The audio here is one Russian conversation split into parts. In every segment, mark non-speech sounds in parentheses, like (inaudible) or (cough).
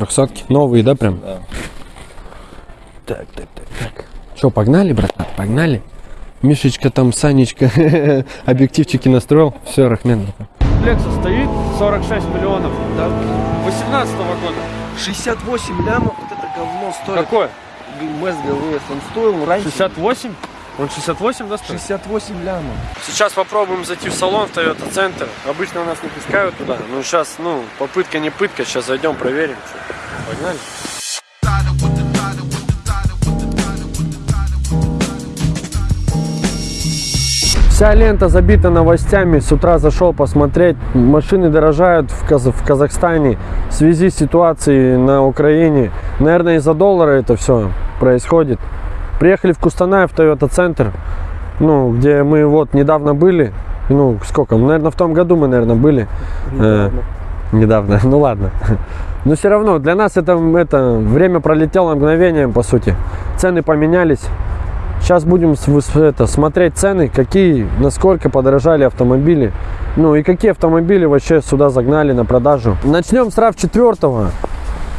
трехсотки. Новые, да, прям? Да. Так, так, так, так. Что, погнали, братан? Погнали? Мишечка там, Санечка, (laughs) объективчики настроил. Все, Рахмен. Лексус стоит 46 миллионов. Да. 18 года. 68 лямов, вот это говно стоит. Какой? МЭС ГВС, он стоил раньше 68? Он 68, да, стоит? 68 лямов. Сейчас попробуем зайти в салон в Toyota Center. Обычно нас не пускают туда. Но сейчас, ну, попытка не пытка. Сейчас зайдем, проверим. Что. Погнали. Вся лента забита новостями. С утра зашел посмотреть. Машины дорожают в, Каз- в Казахстане в связи с ситуацией на Украине. Наверное, из-за доллара это все происходит. Приехали в Кустанай, в Toyota Центр, ну, где мы вот недавно были. Ну, сколько? Наверное, в том году мы, наверное, были. Э, недавно. (laughs) Ну ладно. Но все равно для нас это, это время пролетело мгновением, по сути. Цены поменялись. Сейчас будем это, смотреть цены, какие, насколько подорожали автомобили. Ну и какие автомобили вообще сюда загнали на продажу. Начнем с RAV4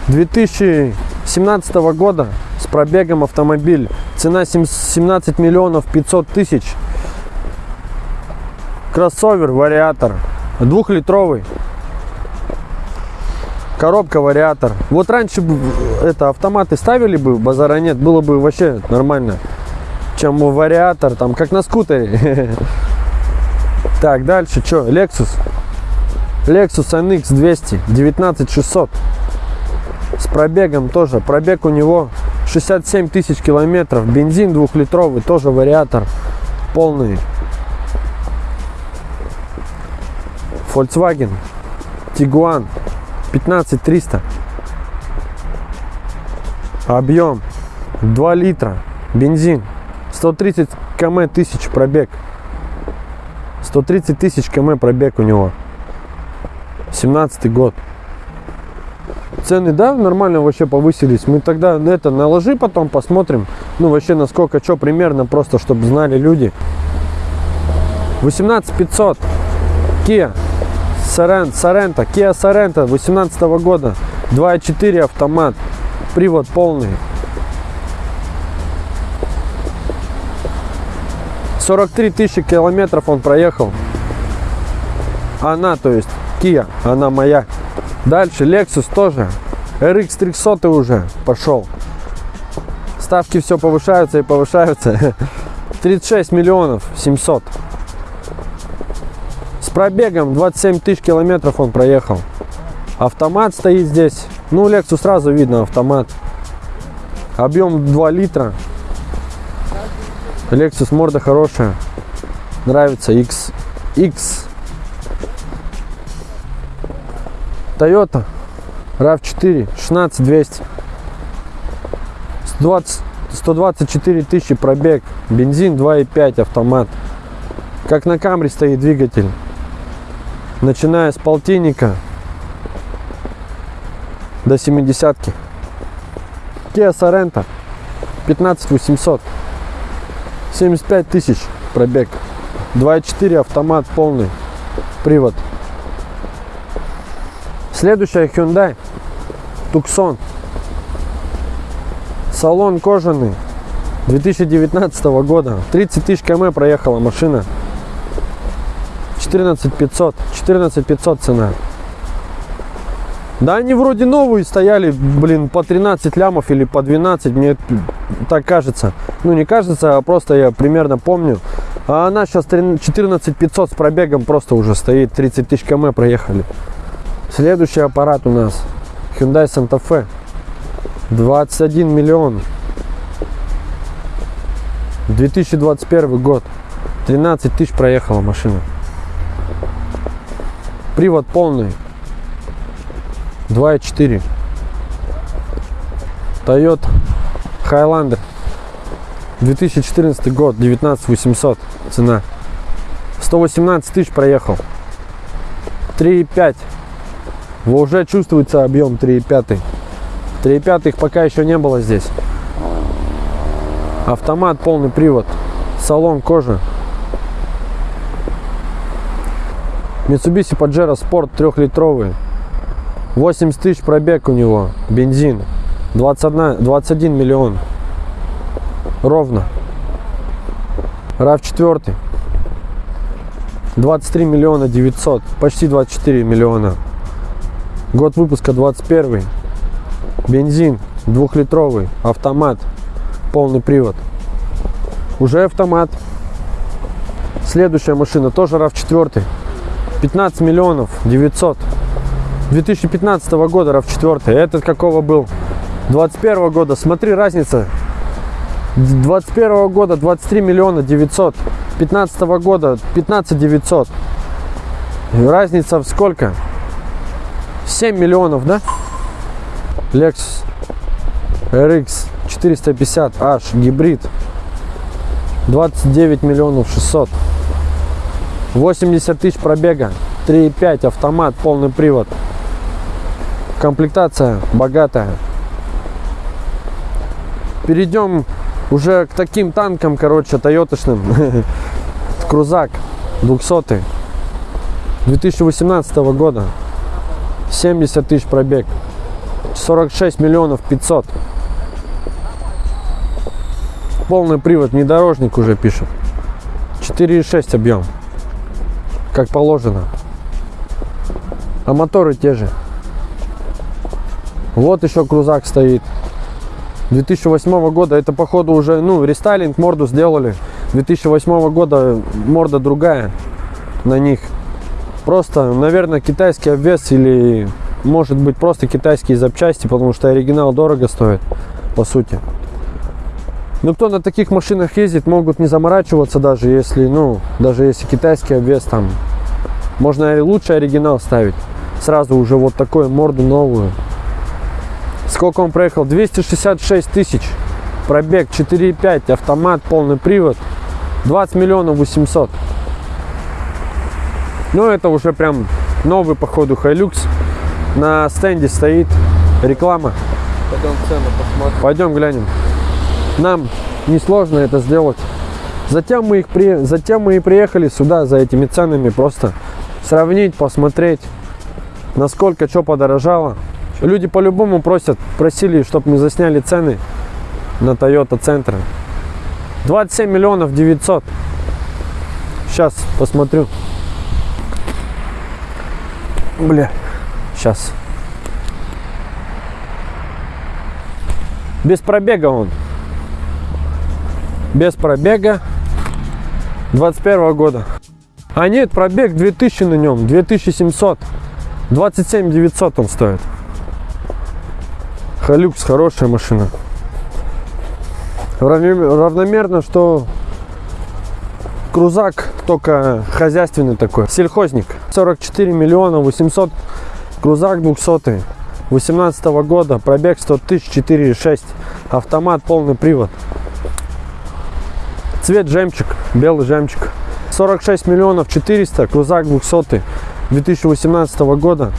2017 года с пробегом автомобиль. Цена сем- 17 миллионов 500 тысяч. Кроссовер, вариатор. Двухлитровый. Коробка, вариатор. Вот раньше бы это автоматы ставили бы, базара нет, было бы вообще нормально. Чем вариатор, там, как на скутере. (laughs) Так, дальше что? Lexus. Lexus NX 200, 19600. С пробегом тоже. Пробег у него 67 тысяч километров. Бензин двухлитровый, тоже вариатор. Полный. Volkswagen Tiguan 15300 объем 2 литра бензин 130 км тысяч пробег 130 тысяч км пробег у него 17 год цены да нормально вообще повысились. Мы тогда на это наложи потом посмотрим. Ну вообще насколько что примерно просто чтобы знали люди. 18 500 Kia Sorento, Sorento, Kia Sorento 18 года. 2.4 автомат. Привод полный. 43 тысячи километров он проехал. Она то есть Kia она моя дальше Lexus тоже RX 300 уже пошел ставки все повышаются и повышаются (laughs) 36 миллионов 700 с пробегом 27 тысяч километров он проехал. Автомат стоит здесь. Ну, Lexus сразу видно автомат. Объем 2 литра. Lexus морда хорошая. Нравится X. X. Toyota RAV4 16200. 120, 124 тысячи пробег. Бензин 2,5 автомат. Как на Камри стоит двигатель начиная с полтинника до 70 -ки. Kia Sorento 15 800 75 тысяч пробег 2.4 автомат полный привод следующая Hyundai Tucson. Салон кожаный. 2019 года. 30 тысяч км проехала машина. 14 500 14 500 цена. Да они вроде новые стояли блин по 13 лямов или по 12 мне так кажется. Ну не кажется а просто я примерно помню. А она сейчас 14 500 с пробегом просто уже стоит. 30 тысяч км проехали следующий аппарат у нас Hyundai Santa Fe 21 миллион 2021 год 13 тысяч проехала машина Привод полный. 2.4. Toyota Highlander. 2014 год. 19 800 цена. 118 тысяч проехал. 3.5. Уже чувствуется объем 3.5. 3.5 их пока еще не было здесь. Автомат, полный привод. Салон кожа. Mitsubishi Pajero Sport 3-литровый. 80 тысяч пробег у него. Бензин. 21, 21 миллион. Ровно. RAV4. 23 миллиона 900. Почти 24 миллиона. Год выпуска 21. Бензин. Двухлитровый. Автомат. Полный привод. Уже автомат. Следующая машина тоже RAV4. 15 миллионов 900. 2015 года RAV4. Этот какого был? 21 года. Смотри, разница. 21 года 23 миллиона 900. 15 года 15 900. Разница в сколько? 7 миллионов, да? Lexus RX 450H гибрид. 29 миллионов 600 80 тысяч пробега. 3.5 автомат полный привод. Комплектация богатая. Перейдем уже к таким танкам короче тойоточным (laughs) крузак 200 2018 года 70 тысяч пробег. 46 миллионов 500 полный привод внедорожник уже пишет. 4,6 объем. Как положено. А моторы те же. Вот еще крузак стоит. 2008 года это походу уже ну рестайлинг морду сделали. 2008 года морда другая на них просто наверное китайский обвес или может быть просто китайские запчасти потому что оригинал дорого стоит по сути ну, кто на таких машинах ездит, могут не заморачиваться даже, если, ну, даже если китайский обвес там. Можно и лучше оригинал ставить. Сразу уже вот такую морду новую. Сколько он проехал? 266 тысяч. Пробег 4,5, автомат, полный привод. 20 миллионов 800. Ну, это уже прям новый, походу, Hilux. На стенде стоит реклама. Пойдем цену посмотрим. Пойдем глянем. Нам несложно это сделать. Затем мы, их при... Затем мы и приехали сюда за этими ценами. Просто сравнить, посмотреть, насколько что подорожало. Люди по-любому просят, просили, чтобы мы засняли цены на Toyota центр. 27 миллионов 900. Сейчас посмотрю. Бля, сейчас. Без пробега он. Без пробега 21 года. А нет, пробег 2000 на нем, 2700. 27 900 он стоит. Халюкс хорошая машина. Равномер- Равномерно, что крузак только хозяйственный такой. Сельхозник. 44 миллиона 800. Крузак 200. 18 года. Пробег 100 тысяч 4,6. Автомат полный привод. Цвет жемчуг. Белый жемчуг. 46 миллионов 400. Крузак 200. 2018 года.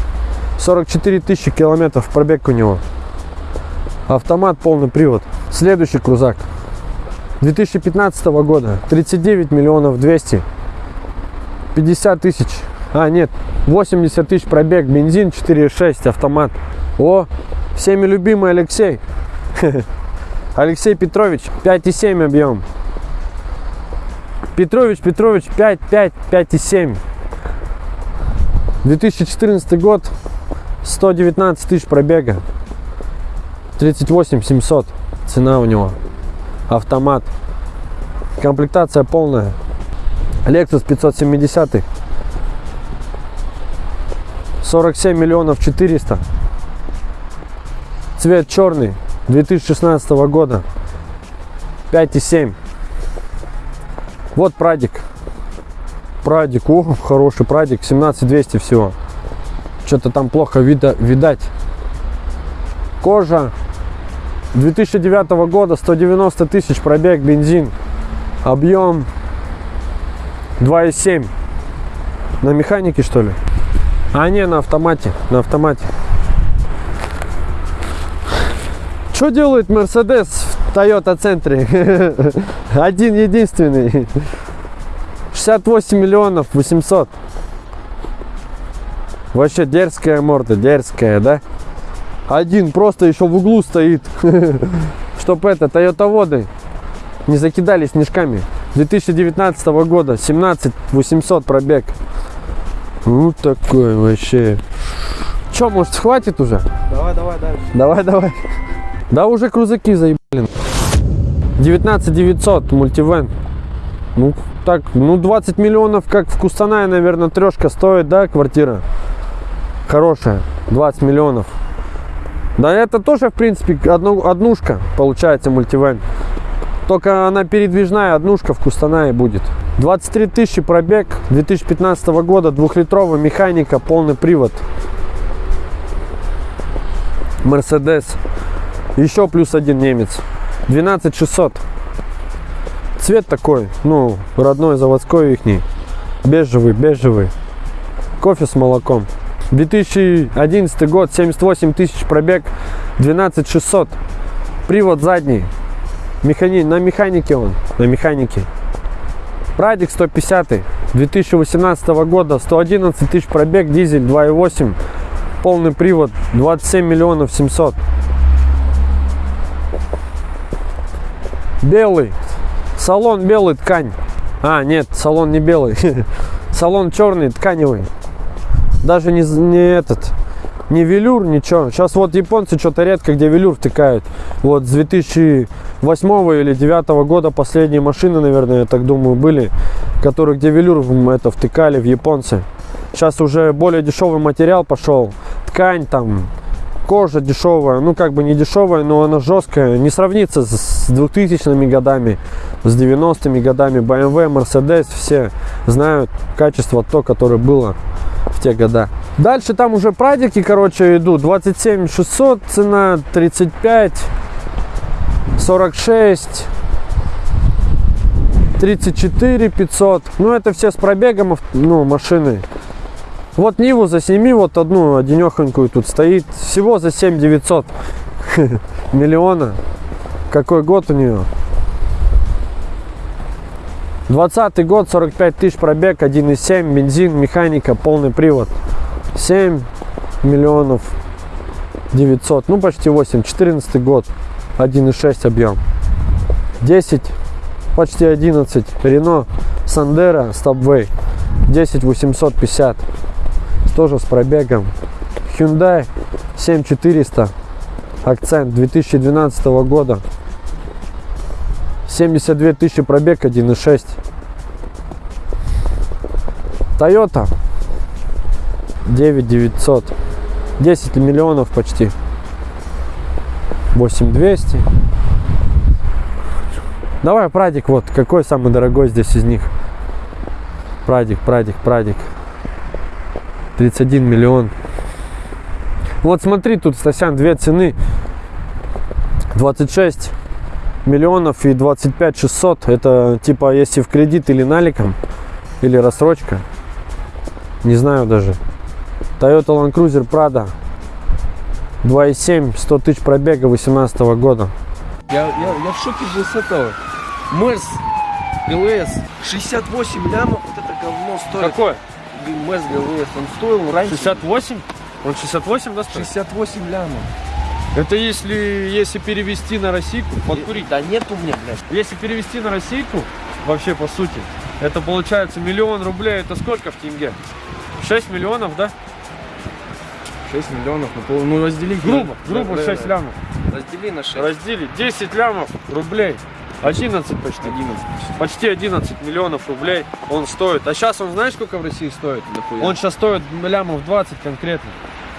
44 тысячи километров пробег у него. Автомат полный привод. Следующий крузак. 2015 года. 39 миллионов 200. 50 тысяч. А, нет. 80 тысяч пробег. Бензин 4,6. Автомат. О, всеми любимый Алексей. (laughs) Алексей Петрович. 5,7 объем. Петрович, Петрович, 5, 5, 5,7. 2014 год. 119 тысяч пробега. 38 700 цена у него автомат комплектация полная Lexus 570 47 миллионов 400 цвет черный 2016 года. 5,7 вот прадик. Прадик. О хороший прадик. 17 200 всего. Что-то там плохо вида, видать. Кожа 2009 года. 190 тысяч пробег бензин. Объем 2,7 на механике что ли а не на автомате на автомате что делает мерседес в Toyota центре (laughs) один единственный 68 миллионов 800 Вообще дерзкая морда, дерзкая, да? Один просто еще в углу стоит. (laughs) Чтоб это, воды не закидали снежками. 2019 года, 17 800 пробег. Вот такой вообще. Че, может, хватит уже? Давай, давай дальше. Давай, давай. Да уже крузаки заебали. 19 900 мультивен. Ну, так, ну 20 миллионов, как в Кустанае, наверное, трешка стоит, да, квартира? Хорошая, 20 миллионов. Да это тоже, в принципе, одну, однушка, получается, мультивен. Только она передвижная, однушка в Кустанае будет. 23 тысячи пробег 2015 года, двухлитровая механика, полный привод. Мерседес. Еще плюс один немец. 12 600. Цвет такой, ну, родной, заводской ихний. Бежевый, бежевый. Кофе с молоком. 2011 год, 78 тысяч пробег, 12 600. Привод задний. Механи... На механике он, на механике. Прадик 150 2018 года, 111 тысяч пробег, дизель 2.8, полный привод, 27 миллионов 700. Белый, салон белый, ткань. А, нет, салон не белый, (laughs) салон черный, тканевый. Даже не, не этот, не велюр, ничего. Сейчас вот японцы что-то редко где велюр втыкают. Вот с 2008 или 2009 года последние машины, наверное, я так думаю, были, которые где велюр это втыкали в японцы. Сейчас уже более дешевый материал пошел. Ткань там, кожа дешевая, ну как бы не дешевая, но она жесткая. Не сравнится с с 2000 годами, с 90-ми годами. BMW, Mercedes, все знают качество то, которое было те года. Дальше там уже прадики, короче, идут. 27 600 цена, 35, 46, 34 500. Ну, это все с пробегом, ну, машины. Вот Ниву за 7, вот одну одинехонькую тут стоит. Всего за 7 900 (laughs) миллиона. Какой год у нее? 20 год, 45 тысяч пробег, 1,7, бензин, механика, полный привод. 7 миллионов 900, ну почти 8. 14 год, 1,6 объем. 10, почти 11. Рено Сандера Стабвей, 10 850. Тоже с пробегом. Hyundai 7400, акцент 2012 года. 72 тысячи пробег 1.6. Toyota 9900. 10 миллионов почти. 8200. Давай, Прадик, вот, какой самый дорогой здесь из них? Прадик, Прадик, Прадик. 31 миллион. Вот смотри, тут, Стасян, две цены. 26 миллионов и 25 600. Это типа если в кредит или наликом, или рассрочка. Не знаю даже. Toyota Land Cruiser Prado 2.7, 100 тысяч пробега 18 года. Я, я, я в шоке был с этого. Мерс ГЛС 68 лямов, вот это говно стоит. Какой? Мерс ГЛС, он стоил раньше 68? Он 68, да, 68 лямов. Это если, если перевести на российку, подкурить. Да нет у меня, блядь. Если перевести на российку, вообще по сути, это получается миллион рублей, это сколько в тенге? 6 миллионов, да? 6 миллионов, ну, пол- ну раздели. Грубо, Да, грубо да, 6 да. лямов. Раздели на 6. Раздели 10 лямов рублей. 11 почти. 11. Почти 11 миллионов рублей он стоит. А сейчас он знаешь, сколько в России стоит? Дохуя. Он сейчас стоит лямов 20 конкретно.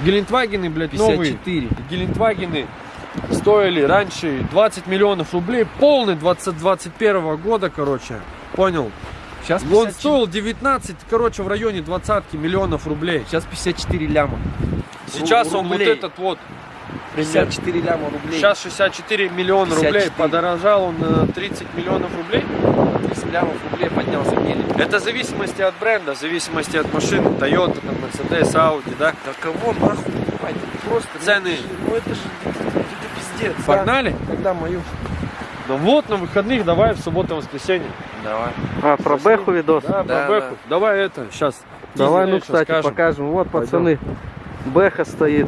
Гелендвагены, блядь, новые. 54. Гелендвагены стоили раньше 20 миллионов рублей. Полный 20, 21 года, короче. Понял? Сейчас Он 54, стоил 19, короче, в районе 20 миллионов рублей. сейчас 54 ляма. Сейчас Ру- он вот рублей. этот вот. примерно. 54 ляма рублей. Сейчас 64 миллиона 54. рублей. Подорожал он на 30 миллионов рублей. 30 лямов рублей поднялся мелик. Это в зависимости от бренда, в зависимости от машины. Toyota, там, Mercedes, Audi, да? Да кого нахуй покупать? Просто Цены. Ну это же это пиздец. да. Погнали? Когда мою? Ну вот, на выходных давай в субботу-воскресенье. Давай. А, про Бэху видос? Да, Да, про Бэху. Давай это, сейчас Давай, ну, кстати, скажем. покажем. Вот, Пойдем. пацаны, Бэха стоит.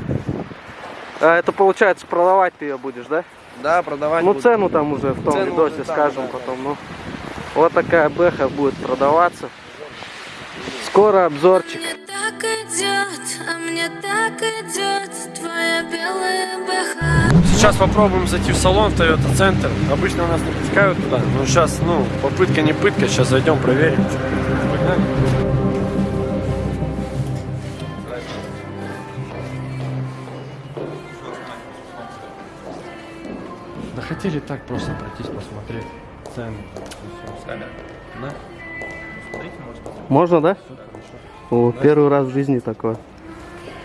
А это получается продавать ты ее будешь, да? Да, продавать Ну буду. цену там уже в том Цену видосе уже там, скажем да, потом. Ну, вот такая бэха будет продаваться. Скоро обзорчик. Мне так идет, а мне так идет твоя белая бэха. Сейчас попробуем зайти в салон в Toyota Центр. Обычно нас не пускают туда, но сейчас, ну, попытка не пытка. Сейчас зайдем, проверим. Погнали. Да хотели так просто пройтись, посмотреть цены. Да? Можно, да? О, первый раз в жизни такое.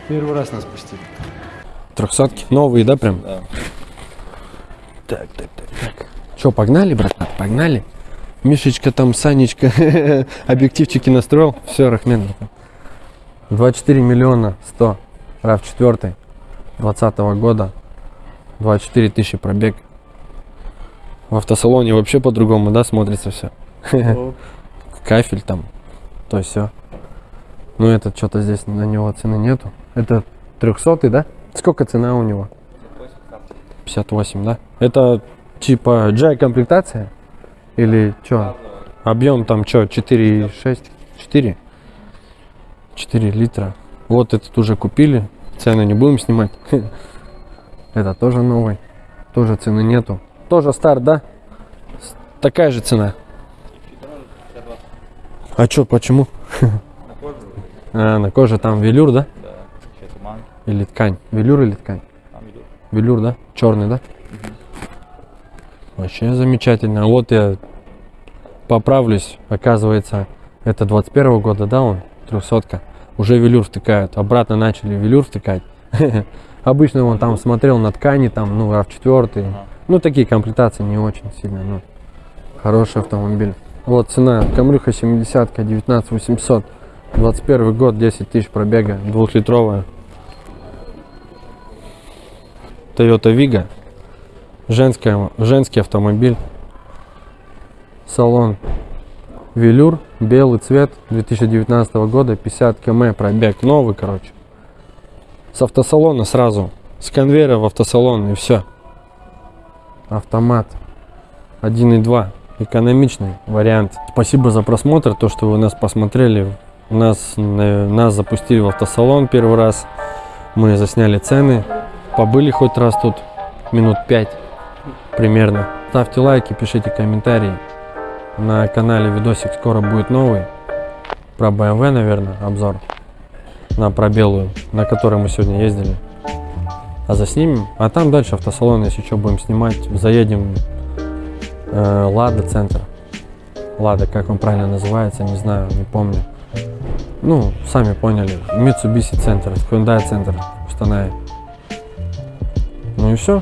Первый раз нас пустили. Трехсотки? Новые, да, прям? Да. Так, так, так, так. Че, погнали, братан? Погнали? Мишечка там, Санечка, (laughs) объективчики настроил. Все, Рахмен. братан. 24 миллиона 100. RAV 4 20 года. 24 тысячи пробег. В автосалоне вообще по-другому, да, смотрится все. О, (laughs) Кафель там, то все. Ну, этот что-то здесь на него цены нету. Это 300 да? Сколько цена у него? 58, да? Это типа G комплектация? Или что? Объем там что, 4,6? 4? 4 литра. Вот этот уже купили. Цены не будем снимать. (laughs) Это тоже новый. Тоже цены нету. Тоже старт, да? Такая же цена. А чё, почему? (laughs) А, на коже там велюр, да? Да. Или ткань? Велюр или ткань? Там идет. Велюр, да? Черный, да? Вообще замечательно. Вот я поправлюсь. Оказывается, это 21 года, да, он? Трехсотка. Уже велюр втыкают. Обратно начали велюр втыкать. (laughs) Обычно он там смотрел на ткани, там, ну, RAV4. Ага. Ну, такие комплектации не очень сильно, ну, хороший автомобиль. Вот цена, Камрюха 70 19 800, 21 год, 10 тысяч пробега, двухлитровая. Toyota Vigo, женская, женский автомобиль, салон Велюр, белый цвет 2019 года, 50 км пробег, новый, короче. С автосалона сразу, с конвейера в автосалон и все. Автомат 1.2, экономичный вариант. Спасибо за просмотр, то, что вы нас посмотрели. Нас, э, нас запустили в автосалон первый раз. Мы засняли цены. Побыли хоть раз тут минут 5 примерно. Ставьте лайки, пишите комментарии. На канале видосик скоро будет новый. Про BMW, наверное, обзор. На пробелую, на которой мы сегодня ездили. А заснимем. А там дальше автосалон, если что, будем снимать. Заедем э, Лада центр. Лада, как он правильно называется, не знаю, не помню. Ну, сами поняли. Mitsubishi центр, Hyundai центр в. Ну и все.